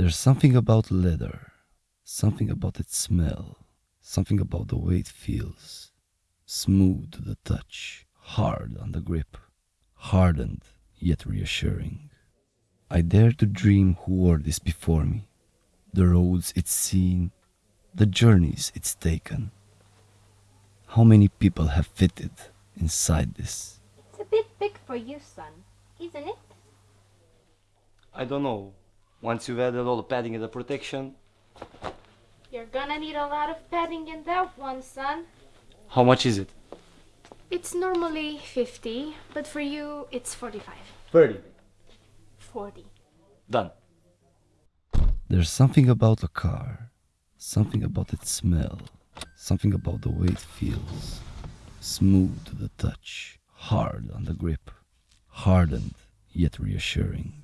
There's something about leather, something about its smell, something about the way it feels. Smooth to the touch, hard on the grip, hardened yet reassuring. I dare to dream who wore this before me, the roads it's seen, the journeys it's taken. How many people have fitted inside this? It's a bit big for you, son, isn't it? I don't know. Once you've added all the padding and the protection, You're gonna need a lot of padding in that one, son. how much is it? It's normally 50, but for you, it's 45. 30. 40. Done. There's something about a car, something about its smell, something about the way it feels. Smooth to the touch, hard on the grip, hardened yet reassuring.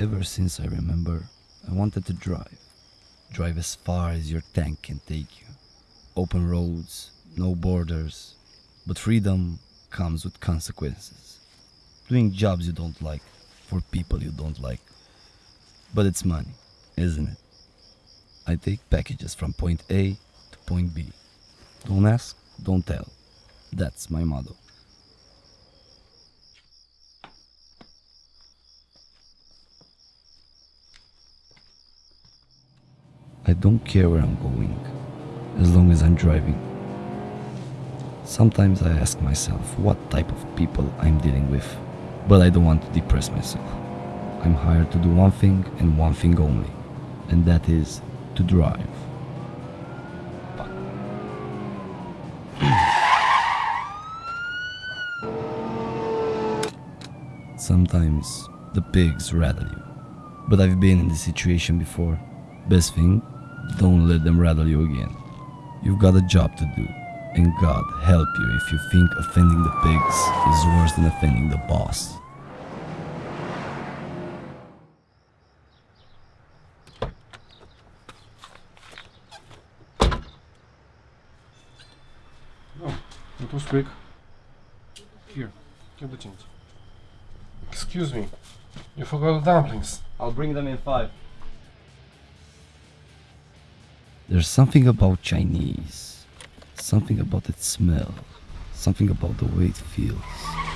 Ever since I remember, I wanted to drive. Drive as far as your tank can take you. Open roads, no borders. But freedom comes with consequences. Doing jobs you don't like, for people you don't like. But it's money, isn't it? I take packages from point A to point B. Don't ask, don't tell. That's my motto. I don't care where I'm going, as long as I'm driving. Sometimes I ask myself what type of people I'm dealing with, but I don't want to depress myself. I'm hired to do one thing and one thing only, and that is to drive. Sometimes the pigs rattle you, but I've been in this situation before. Best thing, don't let them rattle you again. You've got a job to do, and God help you if you think offending the pigs is worse than offending the boss. Oh, it was quick. Here, get the change. Excuse me, you forgot the dumplings. I'll bring them in five. There's something about Chinese, something about its smell, something about the way it feels.